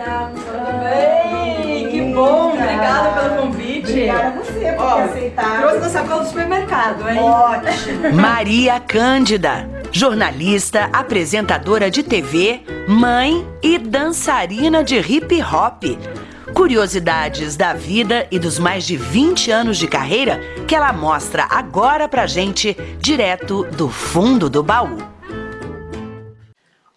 Cândida. Tudo bem? Que bom, obrigada pelo convite. Obrigada a você por Ó, aceitado. Trouxe na sacola do supermercado, hein? Ótimo. Maria Cândida, jornalista, apresentadora de TV, mãe e dançarina de hip hop. Curiosidades da vida e dos mais de 20 anos de carreira que ela mostra agora pra gente, direto do fundo do baú.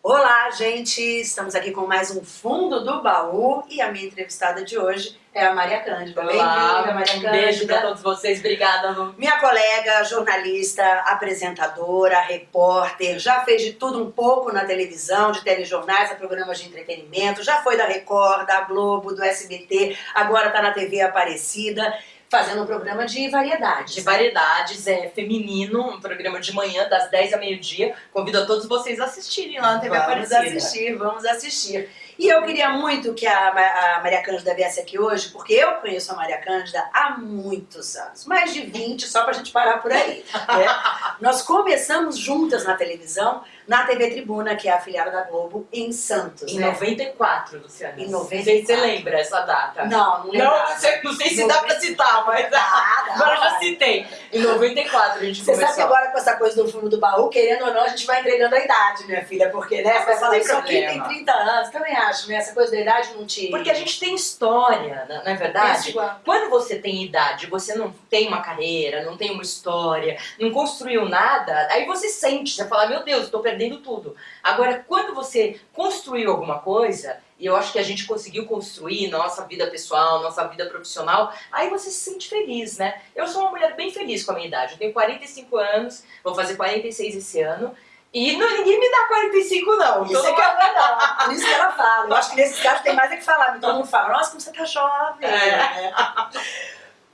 Olá, gente! Estamos aqui com mais um Fundo do Baú e a minha entrevistada de hoje é a Maria Cândida. Bem-vinda, Maria um beijo Cândida. pra todos vocês. Obrigada, Lu. Minha colega, jornalista, apresentadora, repórter, já fez de tudo um pouco na televisão, de telejornais, a programas de entretenimento, já foi da Record, da Globo, do SBT, agora está na TV Aparecida, fazendo um programa de variedades. De variedades, é feminino, um programa de manhã, das 10 ao meio-dia. Convido a todos vocês a assistirem lá na TV Vamos Aparecida. assistir, vamos assistir. E eu queria muito que a, a Maria Cândida viesse aqui hoje, porque eu conheço a Maria Cândida há muitos anos, mais de 20, só pra gente parar por aí. né? Nós começamos juntas na televisão, na TV Tribuna, que é a afiliada da Globo, em Santos. Em né? 94, Luciana. Em Não sei se você 94. lembra essa data. Não, não lembro. Não, não sei, não sei se dá pra citar, mas agora eu já citei. Em 94 a gente Você começou. sabe que agora com essa coisa do fundo do baú, querendo ou não, a gente vai entregando a idade, minha filha, porque, né? Você vai Mas falar, isso aqui tem problema. 30 anos, também acho, né? Essa coisa da idade não te... Porque a gente tem história, não não é verdade? igual. Quando você tem idade, você não tem uma carreira, não tem uma história, não construiu nada, aí você sente, você fala, meu Deus, estou perdendo tudo. Agora, quando você construiu alguma coisa, e eu acho que a gente conseguiu construir nossa vida pessoal, nossa vida profissional, aí você se sente feliz, né? Eu sou uma mulher bem feliz com a minha idade, eu tenho 45 anos, vou fazer 46 esse ano, e não, ninguém me dá 45 não. Isso é que é verdade. Por isso que ela fala. Eu acho que nesses casos tem mais é que falar. Todo mundo fala, nossa, como você tá jovem. É.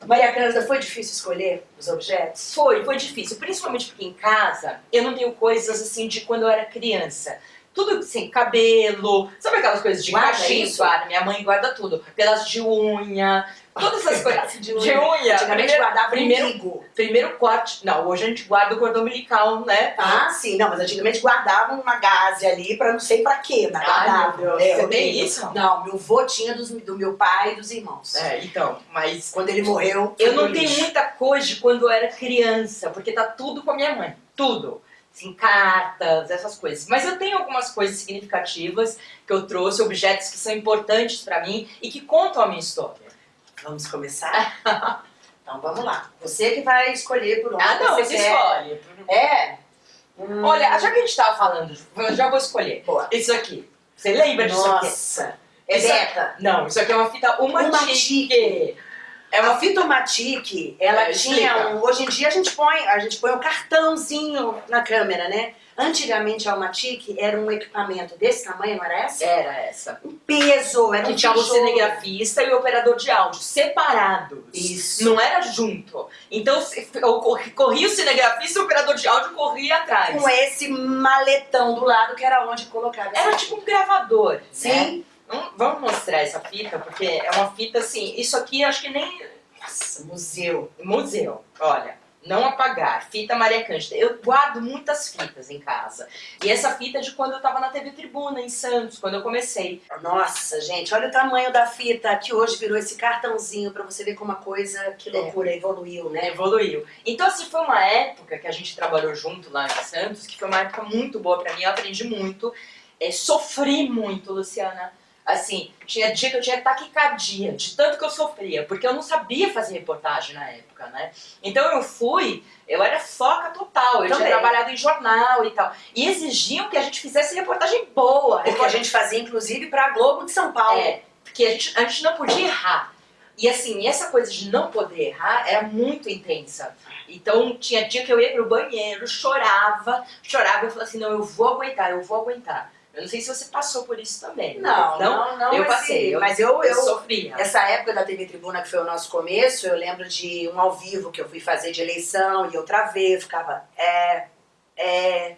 Maria Cândida, foi difícil escolher os objetos? Foi, foi difícil, principalmente porque em casa eu não tenho coisas assim de quando eu era criança. Tudo assim, cabelo, sabe aquelas coisas de Guarda isso? Guarda, minha mãe guarda tudo. Pedaço de unha, todas essas coisas. De De unha. Antigamente guardava primeiro- umbigo. primeiro corte. Não, hoje a gente guarda o cordão umbilical, né? Ah, sim. Não, mas antigamente guardavam uma gaze ali pra não sei pra quê, Ai, guardava. É, você tem isso? Não, meu avô tinha dos- do meu pai e dos irmãos. É, então, mas Quando ele morreu, eu não tenho muita coisa de quando eu era criança, porque tá tudo com a minha mãe. Tudo. Assim, cartas, essas coisas. Mas eu tenho algumas coisas significativas que eu trouxe, objetos que são importantes pra mim e que contam a minha história. Vamos começar? então vamos lá. Você que vai escolher por onde Ah, não, você quer. escolhe. É? Hum, Olha, já que a gente tava falando, eu já vou escolher. Boa. Isso aqui. Você lembra disso aqui? Nossa. É Beca. Não, isso aqui é uma fita Umatic. Umatic. É uma A Fitomatic, ela É, tinha explica. um. Hoje em dia a gente põe, a gente põe um cartãozinho na câmera, né? Antigamente a Umatic era um equipamento desse tamanho, não era essa? Era essa. Um peso, era Que um tinha o cinegrafista e o operador de áudio separados. Isso. Não era junto. Então, corria o cinegrafista e o operador de áudio corria atrás. Com esse maletão do lado que era onde colocava. Era tipo um gravador. né? Vamos mostrar essa fita, porque é uma fita assim. Isso aqui acho que nem. Nossa, museu. Museu, olha. Não apagar, fita Maria Cândida. Eu guardo muitas fitas em casa. E essa fita é de quando eu tava na TV Tribuna, em Santos, quando eu comecei. Nossa, gente, olha o tamanho da fita que hoje virou esse cartãozinho pra você ver como a coisa, É. que loucura, evoluiu, né? Evoluiu. Então, assim, foi uma época que a gente trabalhou junto lá em Santos, que foi uma época muito boa pra mim, eu aprendi muito. É, sofri muito, Luciana. Assim, tinha dia que eu tinha taquicardia, de tanto que eu sofria, porque eu não sabia fazer reportagem na época, né? Então eu fui, eu era foca total, eu Também. tinha trabalhado em jornal e tal. E exigiam que a gente fizesse reportagem boa. Porque a gente fazia, inclusive, pra Globo de São Paulo. É, porque a gente, a gente não podia errar. E assim, essa coisa de não poder errar era muito intensa. Então tinha dia que eu ia pro banheiro, chorava, chorava e falava assim, não, eu vou aguentar, eu vou aguentar. Eu não sei se você passou por isso também. Não, não. não, não. eu mas, passei, eu- mas eu, Eu, eu, sofria. Essa época da TV Tribuna, que foi o nosso começo, eu lembro de um ao vivo que eu fui fazer de eleição e eu travei, eu ficava, é, é,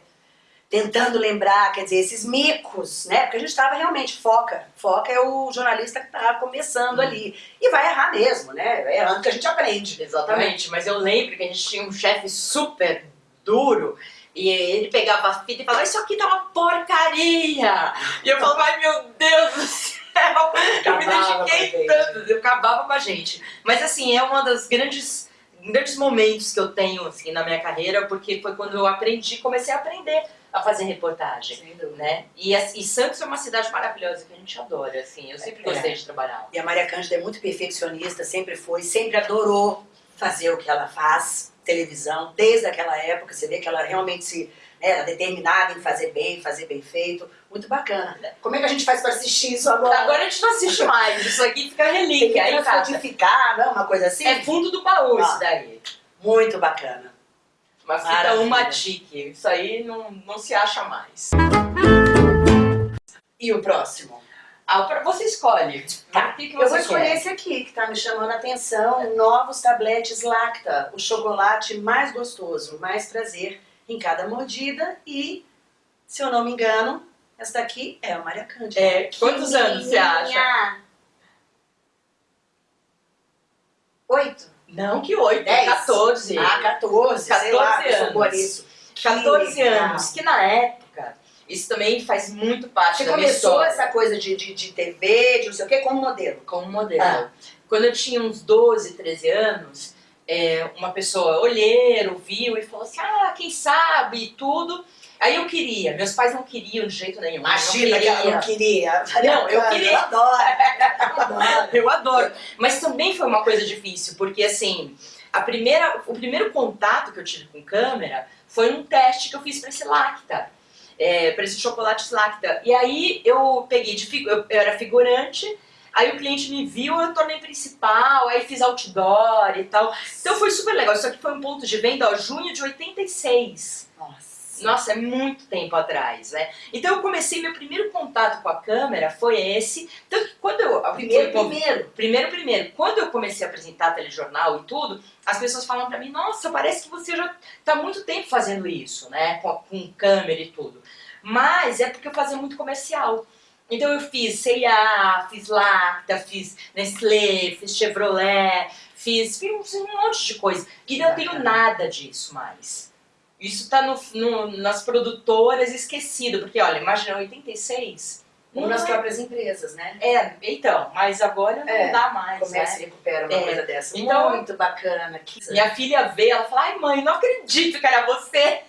tentando lembrar, quer dizer, esses micos, né? Porque a gente estava realmente, foca. Foca é o jornalista que está começando Hum. ali. E vai errar mesmo, né? É errando que a gente aprende. Exatamente, mas eu lembro que a gente tinha um chefe super duro e ele pegava a fita e falava, isso aqui tá uma porcaria! E eu falava, ai meu Deus do céu, dediquei com a gente. tanto, eu acabava com a gente. Mas assim, é uma das grandes, grandes momentos que eu tenho assim, na minha carreira, porque foi quando eu aprendi, comecei a aprender a fazer reportagem. Né? E, as- e Santos é uma cidade maravilhosa que a gente adora, assim, eu sempre É. gostei de trabalhar. E a Maria Cândida é muito perfeccionista, sempre foi, sempre adorou fazer o que ela faz, televisão, desde aquela época. Você vê que ela realmente se né, era determinada em fazer bem, fazer bem feito. Muito bacana. Como é que a gente faz para assistir isso agora? Agora a gente não assiste mais, isso aqui fica tem que relíquia aí em casa. transcodificar, não? Uma coisa assim? É fundo do baú Ah. isso daí. Muito bacana. Uma fita Maravilha. uma tique. Isso aí não, não se acha mais. E o próximo? Ah, você escolhe. Tá, O que, que Eu vou você escolher quer? esse aqui, que tá me chamando a atenção. Novos tabletes Lacta. O chocolate mais gostoso, mais prazer em cada mordida. E, se eu não me engano, essa daqui é a Maria Cândida. É, quantos anos você acha? Oito? Não, que oito, Dez. 14. Ah, 14, sei lá, 14 eu sou boa anos. nisso. 14 Que legal. anos. Que na época, isso também faz muito parte Você da minha começou história. essa coisa de, de, de TV, de não sei o quê, como modelo. como modelo. Ah. Quando eu tinha uns 12, 13 anos, é, uma pessoa olheiro, viu e falou assim, ah, quem sabe e tudo. Aí eu queria, meus pais não queriam de jeito nenhum. Imagina não que ela queria. não queria. Não, eu queria. Eu adoro. Eu adoro. Eu adoro. Mas também foi uma coisa difícil, porque assim, a primeira, o primeiro contato que eu tive com câmera foi um teste que eu fiz para esse Lacta. É, para esse chocolate Lacta. E aí eu peguei de eu, eu era figurante, aí o cliente me viu, eu tornei principal, aí fiz outdoor e tal. Então foi super legal. Isso aqui foi um ponto de venda, ó, junho de 86. Nossa. Nossa, é muito tempo atrás, né? Então eu comecei, meu primeiro contato com a câmera foi esse. Tanto que quando eu. Primeiro, foi- primeiro. Primeiro, primeiro, quando eu comecei a apresentar telejornal e tudo, as pessoas falam pra mim, nossa, parece que você já tá muito tempo fazendo isso, né? Com, com câmera e tudo. Mas é porque eu fazia muito comercial. Então eu fiz C&A, fiz Lacta, fiz Nestlé, fiz Chevrolet, fiz, fiz um monte de coisa. E não tenho nada disso mais. Isso tá no, no- nas produtoras esquecido, porque olha, imagina, 86... Ou nas é- próprias empresas, né? é, então, mas agora não É, dá mais, que né? se recupera uma É. coisa dessa? Então- Muito bacana. Que... Minha filha vê, ela fala, ai mãe, não acredito que era você.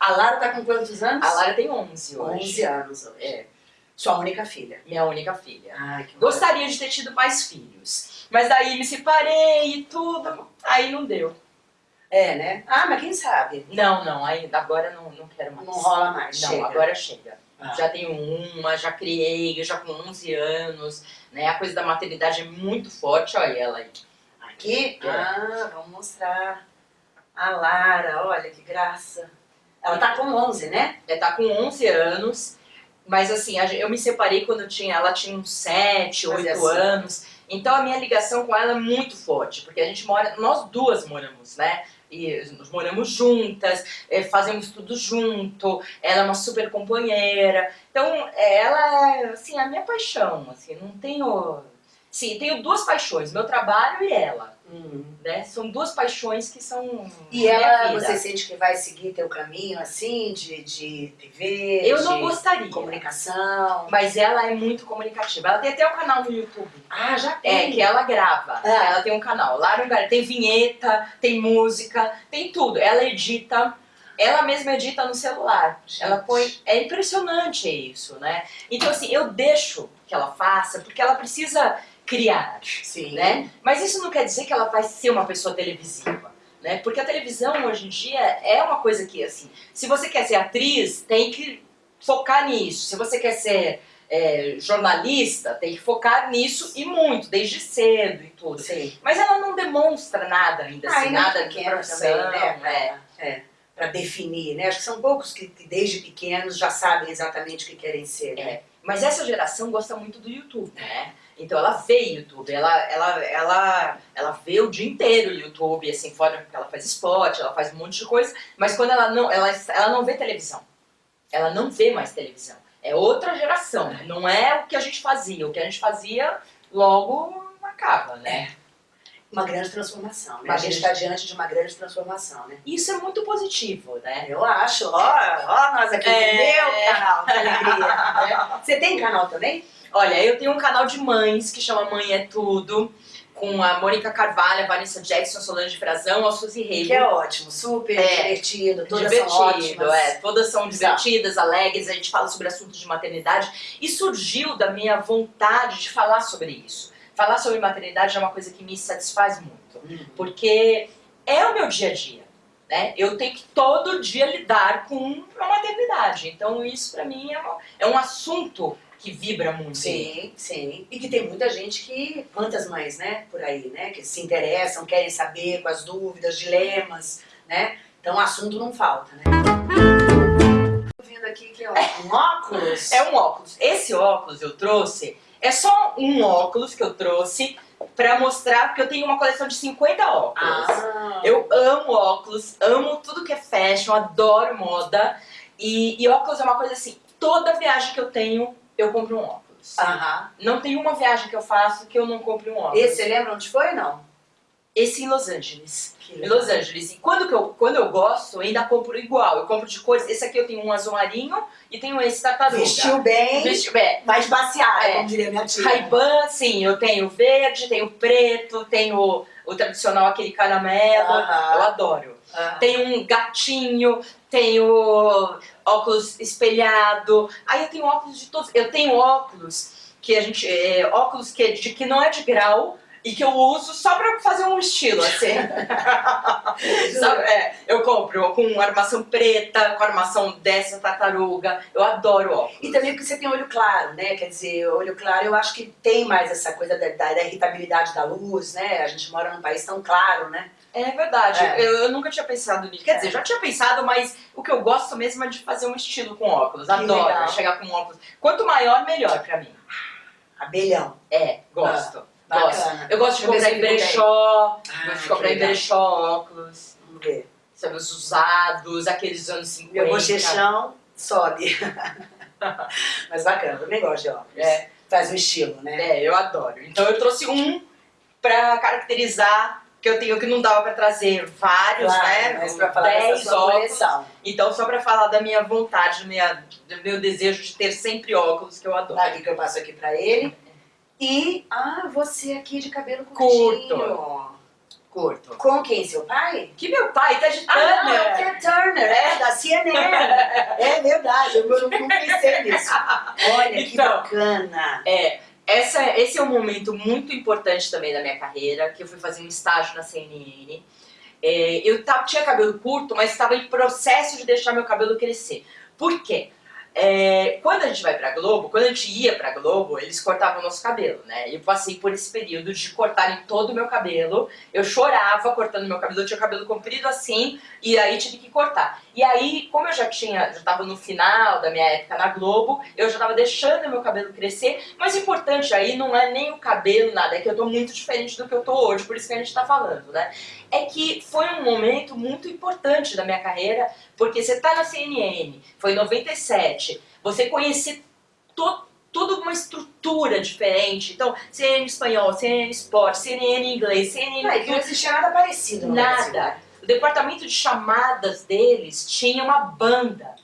A Lara tá com quantos anos? A Lara tem 11 hoje. 11 anos hoje. É, Sua única filha. minha única filha. Ai, que Gostaria de ter tido mais filhos, mas daí me separei e tudo, aí não deu. É, né? Ah, mas quem sabe? Não, não, aí, agora não, não quero mais. Não rola mais. Não, chega. agora chega. Ah. Já tenho uma, já criei, já com 11 anos, né? A coisa da maternidade é muito forte, olha ela aí. Aqui? É. Ah, vamos mostrar. A Lara, olha que graça. Ela tá com 11, né? É, tá com 11 anos, mas assim, eu me separei quando eu tinha, ela tinha uns 7, Mas 8 é assim. anos. Então a minha ligação com ela é muito forte, porque a gente mora, nós duas moramos, né? E nós moramos juntas, eh, fazemos tudo junto, ela é uma super companheira. Então, ela é, assim, a minha paixão, assim, não tenho... Sim, tenho duas paixões, meu trabalho e ela, né? São duas paixões que são E ela, você sente que vai seguir teu caminho assim, de, de TV, Eu não de gostaria. comunicação? Mas ela é muito comunicativa. Ela tem até um canal no YouTube. Ah, já É, tem. que ela grava. Ah. Ela tem um canal. Lá no tem vinheta, tem música, tem tudo. Ela edita, ela mesma edita no celular. Gente. Ela põe. É impressionante isso, né? Então, assim, eu deixo que ela faça, porque ela precisa criar, Sim. né? Mas isso não quer dizer que ela vai ser uma pessoa televisiva. Né? Porque a televisão hoje em dia é uma coisa que, assim, se você quer ser atriz, tem que focar nisso. Se você quer ser é, jornalista, tem que focar nisso e muito, desde cedo e tudo. Sim. Mas ela não demonstra nada ainda, assim, ainda nada de profissão. também, né? é. Pra, é, pra definir, né? Acho que são poucos que, que desde pequenos já sabem exatamente o que querem ser, né? É. Mas essa geração gosta muito do YouTube, né? Então ela vê YouTube, ela, ela, ela, ela vê o dia inteiro o YouTube, assim, fora que ela faz esporte, ela faz um monte de coisa, mas quando ela não, ela, ela não vê televisão. Ela não vê mais televisão. É outra geração, não é o que a gente fazia. O que a gente fazia logo acaba, né? Uma grande transformação, né? A gente está diante de uma grande transformação, né? Isso é muito positivo, né? Eu acho, ó, ó nós aqui É. meu canal, que alegria. né? Você tem canal também? Olha, eu tenho um canal de mães que chama Mãe é Tudo, com a Mônica Carvalho, a Vanessa Jackson, a Solange Frazão, a Suzy Rego. Que é ótimo, super É. divertido, todas divertido, são ótimas. é. Todas são Exato. divertidas, alegres, a gente fala sobre assuntos de maternidade. E surgiu da minha vontade de falar sobre isso. Falar sobre maternidade é uma coisa que me satisfaz muito. Hum. Porque é o meu dia a dia. Né? Eu tenho que todo dia lidar com a maternidade. Então isso pra mim é, uma- é um assunto que vibra muito. Sim, sim. E que tem muita gente que, quantas mães, né, por aí, né, que se interessam, querem saber com as dúvidas, dilemas, né? Então assunto não falta, né? Tô vendo aqui que ó, um óculos. É um óculos. Esse óculos eu trouxe, é só um óculos que eu trouxe pra mostrar que eu tenho uma coleção de 50 óculos. Ah, Eu amo óculos, amo tudo que é fashion, adoro moda. E, e óculos é uma coisa assim, toda viagem que eu tenho, eu compro um óculos. Aham. Não tem uma viagem que eu faço que eu não compre um óculos. Esse, você lembra onde foi, não? Esse em Los Angeles. Em Los Angeles. E quando, que eu, quando eu gosto, eu ainda compro igual. Eu compro de cores. Esse aqui eu tenho um azul marinho e tenho esse tartaruga. Vestiu bem, Vestiu bem. mais baseada, É. como diria minha tia. Ray-Ban, sim, eu tenho verde, tenho preto, tenho o tradicional aquele caramelo. Aham. Eu adoro. Ah. Tenho um gatinho, tenho óculos espelhado. Aí eu tenho óculos de todos. Eu tenho óculos que a gente. é, óculos que, de, que não é de grau. E que eu uso só pra fazer um estilo, assim. Sabe? É, eu compro com armação preta, com armação dessa tartaruga. Eu adoro óculos. E também porque você tem olho claro, né? Quer dizer, olho claro eu acho que tem mais essa coisa da, da- da irritabilidade da luz, né? A gente mora num país tão claro, né? É verdade, É. Eu, eu nunca tinha pensado nisso. Quer dizer, já tinha pensado, mas o que eu gosto mesmo é de fazer um estilo com óculos. Adoro legal. chegar com óculos. Quanto maior, melhor pra mim. Abelhão. É, gosto. Ah, gosto. Bacana. Eu gosto de eu comprar em eu brechó, Ah, gosto de comprar em brechó óculos. Vamos ver. Sabe, os usados, aqueles dos anos 50. Meu bochechão sobe. Mas bacana, também gosto de óculos. É. Faz um estilo, né? É, eu adoro. Então eu trouxe um pra caracterizar, que eu tenho que não dava pra trazer vários, Claro, né? mas pra falar dessa 10 sua óculos. coleção. Então, só pra falar da minha vontade, do, minha, do meu desejo de ter sempre óculos, que eu adoro. Tá aqui que eu passo aqui pra ele. E, ah, você aqui de cabelo curtinho. Curto. Com quem? Seu pai? Que meu pai tá de Ah, não, é o Turner. Ted Turner, é, da CNN. é verdade, eu não, não pensei nisso. Olha que Então. bacana. É, essa, esse é um momento muito importante também da minha carreira, que eu fui fazer um estágio na CNN. É, eu tava, tinha cabelo curto, mas estava em processo de deixar meu cabelo crescer. Por quê? É, quando a gente vai pra Globo, quando a gente ia pra Globo, eles cortavam o nosso cabelo, né? Eu passei por esse período de cortarem todo o meu cabelo. Eu chorava cortando meu cabelo, eu tinha o cabelo comprido assim, e aí tive que cortar. E aí, como eu já tinha, já tava no final da minha época na Globo, eu já tava deixando meu cabelo crescer, mas o importante aí não é nem o cabelo, nada, é que eu tô muito diferente do que eu tô hoje, por isso que a gente tá falando, né? É que foi um momento muito importante da minha carreira, porque você tá na CNN, foi em 97, você conhecer to, toda uma estrutura diferente, então CNN espanhol, CNN Sport, CNN inglês, CNN Não, é não existia nada parecido no Brasil. O departamento de chamadas deles tinha uma banda.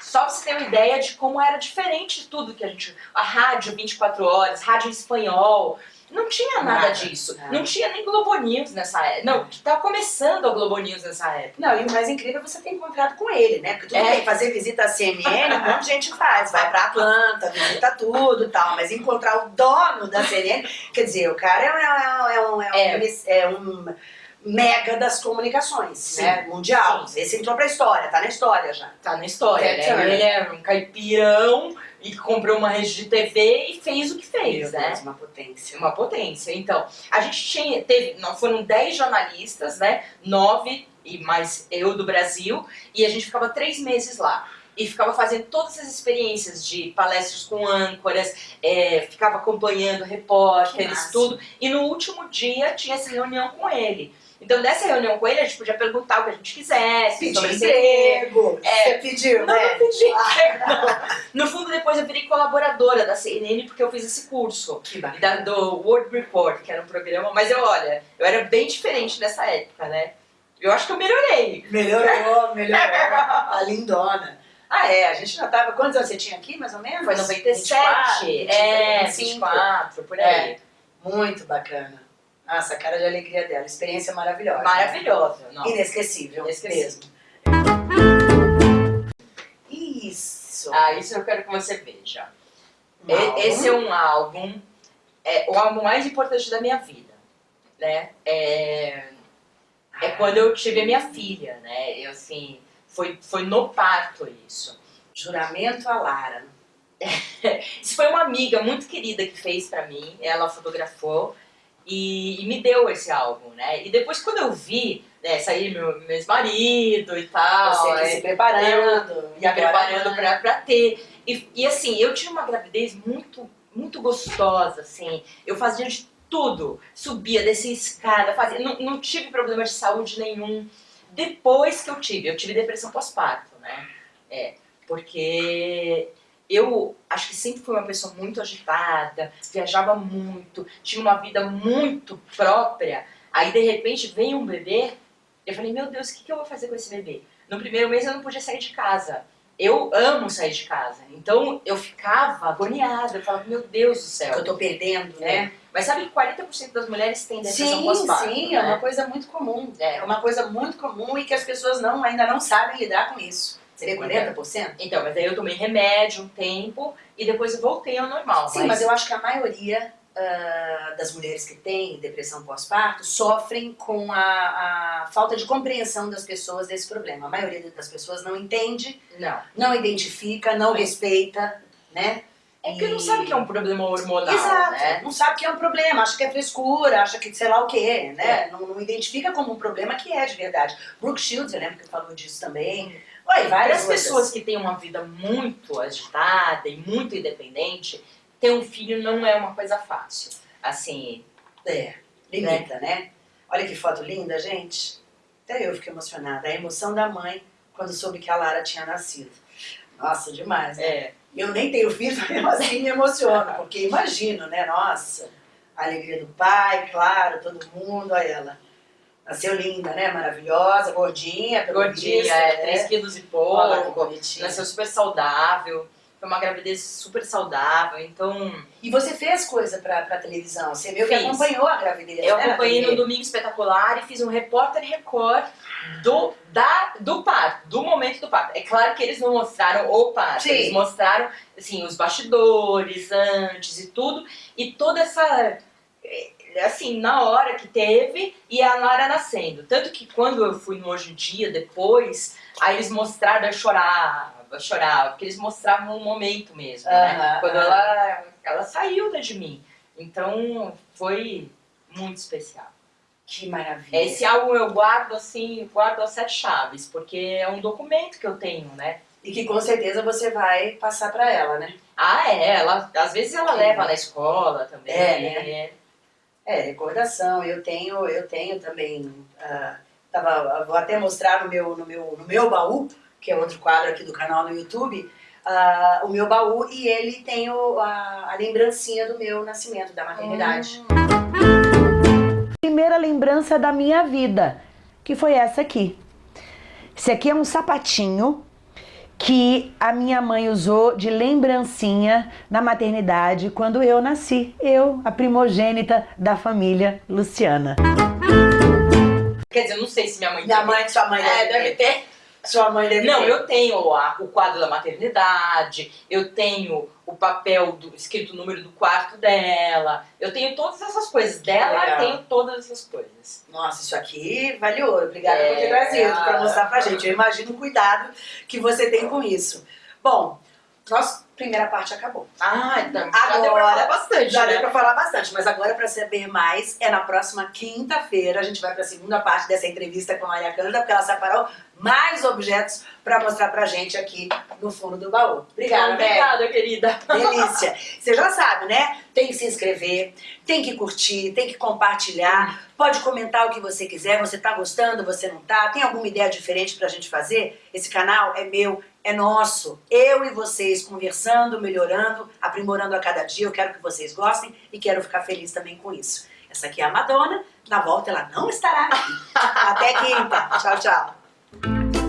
Só pra você ter uma ideia de como era diferente de tudo que a gente. A rádio 24 horas, rádio em espanhol. Não tinha nada, Nada, disso. nada. Não tinha nem Globo News nessa época. Não, tava começando a Globo News nessa época. Não, e o mais incrível é você ter encontrado com ele, né? Porque tudo É. bem, fazer visita à CNN, um monte de gente faz. Vai pra Atlanta, visita tudo e tal. Mas encontrar o dono da CNN, quer dizer, o cara é, um- é um, é um, é um mega das comunicações, Sim. né? Mundial. Esse entrou pra história, tá na história já. Tá na história, É, né? Ele é um caipirão e comprou uma rede de TV e fez o que fez, Meu né? Deus, uma potência. Uma potência. Então, a gente tinha, teve, não foram 10 jornalistas, né? Nove e mais eu do Brasil, e a gente ficava três meses lá. E ficava fazendo todas as experiências de palestras com âncoras, é, ficava acompanhando repórteres, tudo. E no último dia tinha essa reunião com ele. Então, nessa reunião com ele, a gente podia perguntar o que a gente quisesse, Pedir emprego. É. Você pediu, Não, né? não pedi não. No fundo, depois eu virei colaboradora da CNN porque eu fiz esse curso. Que da- do World Report, que era um programa, mas eu, olha, eu era bem diferente nessa época, né? Eu acho que eu melhorei. Melhorou, melhorou. A lindona. Ah, é, a gente já tava. Quantos anos você tinha aqui, mais ou menos? Foi 97, 24, é, 25. 24, por aí. É. Muito bacana. Nossa, a cara de alegria dela. Experiência maravilhosa. Maravilhosa, não. Inesquecível. Inesquecível. Mesmo. Isso. Ah, isso eu quero que você veja. Um. Esse é um álbum, é o álbum mais importante da minha vida, né? É, é quando eu tive a minha filha, né? Eu, assim, foi, foi no parto isso. Juramento a Lara. Isso foi uma amiga muito querida que fez pra mim, ela fotografou e, e me deu esse álbum, né? E depois quando eu vi, né, sair meu, meu ex-marido e tal, Você aí se preparando. me preparando pra, pra ter. E, e assim, eu tinha uma gravidez muito, muito gostosa, assim. Eu fazia de tudo. Subia, descia escada, fazia. Não, não tive problema de saúde nenhum. Depois que eu tive, eu tive depressão pós-parto, né? É, porque eu acho que sempre fui uma pessoa muito agitada, viajava muito, tinha uma vida muito própria. Aí de repente vem um bebê, eu falei, meu Deus, o que, que eu vou fazer com esse bebê? No primeiro mês eu não podia sair de casa. Eu amo sair de casa. Então eu ficava agoniada, eu falava, meu Deus do céu. Eu tô perdendo, né? É. Mas sabe que 40% das mulheres têm depressão Sim, pós-parto, sim, né? é uma coisa muito comum. É. É uma coisa muito comum e que as pessoas não, ainda não sabem lidar com isso. Seria 40%? Então, mas aí eu tomei remédio um tempo e depois eu voltei ao normal. Sim, mas eu acho que a maioria ah, das mulheres que têm depressão pós-parto sofrem com a, a falta de compreensão das pessoas desse problema. A maioria das pessoas não entende, Não. não identifica, não respeita, né? É porque E- não sabe que é um problema hormonal, Exato, né? não sabe que é um problema, acha que é frescura, acha que sei lá o quê, né? É. Não, não identifica como um problema que é de verdade. Brooke Shields, eu lembro que falou disso também. Para várias pessoas que têm uma vida muito agitada e muito independente, ter um filho não é uma coisa fácil. Assim, É, limita, né? Olha que foto linda, gente. Até eu fiquei emocionada. A emoção da mãe quando soube que a Lara tinha nascido. Nossa, demais, né? é, Eu nem tenho filho, mas mesmo assim me emociono, porque imagino, né? Nossa, a alegria do pai, claro, todo mundo, olha ela. Nasceu linda, né? Maravilhosa, gordinha, gordinha, é, né? 3 quilos e Olha que pouco, bonitinha. nasceu super saudável, foi uma gravidez super saudável, então E você fez coisa pra, pra televisão, você meio que acompanhou a gravidez, eu né, acompanhei no? Domingo Espetacular e fiz um repórter record do, da, do parto, do momento do parto. É claro que eles não mostraram o parto, Sim. eles mostraram assim, os bastidores antes e tudo, e toda essa assim, na hora que teve e a Lara nascendo. Tanto que quando eu fui no Hoje em Dia, depois, aí eles mostraram, eu chorava, eu chorava, porque eles mostravam o momento mesmo, né? Quando ela, ela saiu de mim. Então, foi muito especial. Que maravilha. Esse álbum eu guardo assim, guardo as sete chaves, porque é um documento que eu tenho, né? E que com certeza você vai passar pra ela, né? Ah, é, ela, às vezes ela leva na escola também. É, né? É, recordação. Eu tenho, eu tenho também. ah, tava, vou até mostrar no meu, no, meu, no meu baú, que é outro quadro aqui do canal no YouTube, ah, o meu baú e ele tem o, a, a lembrancinha do meu nascimento, da maternidade. Primeira lembrança da minha vida, que foi essa aqui. Esse aqui é um sapatinho que a minha mãe usou de lembrancinha na maternidade quando eu nasci. Eu, a primogênita da família Luciana. Quer dizer, eu não sei se minha mãe Minha mãe, sua mãe É, deve ter. Sua mãe deve Não, ter. eu tenho a- o quadro da maternidade, eu tenho o papel do escrito o número do quarto dela, eu tenho todas essas coisas dela, Legal. tenho todas essas coisas. Nossa, isso aqui vale ouro. Obrigada por ter É, trazido para mostrar pra gente. Eu imagino o cuidado que você tem com isso. Bom, nós primeira parte acabou. Ah, então já deu pra Agora, falar bastante, Já né? deu pra falar bastante, mas agora pra saber mais é na próxima quinta-feira. A gente vai pra segunda parte dessa entrevista com a Maria Cândida, porque ela separou mais objetos pra mostrar pra gente aqui no fundo do baú. Obrigada. Obrigada, querida. Delícia. Você já sabe, né? Tem que se inscrever, tem que curtir, tem que compartilhar. Pode comentar o que você quiser. Você tá gostando, você não tá? Tem alguma ideia diferente pra gente fazer? Esse canal é meu, é nosso. Eu e vocês conversando, melhorando, aprimorando a cada dia. Eu quero que vocês gostem e quero ficar feliz também com isso. Essa aqui é a Madonna. Na volta ela não estará aqui. Até quinta. Tchau, tchau.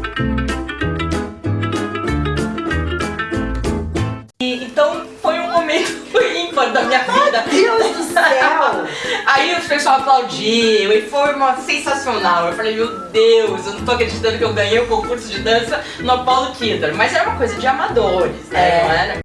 Ímpar da minha vida. Deus do céu! Aí o pessoal aplaudiu e foi uma sensacional. Eu falei, meu Deus, eu não tô acreditando que eu ganhei o concurso de dança no Apollo Theater. Mas era uma coisa de amadores, né? É. Não era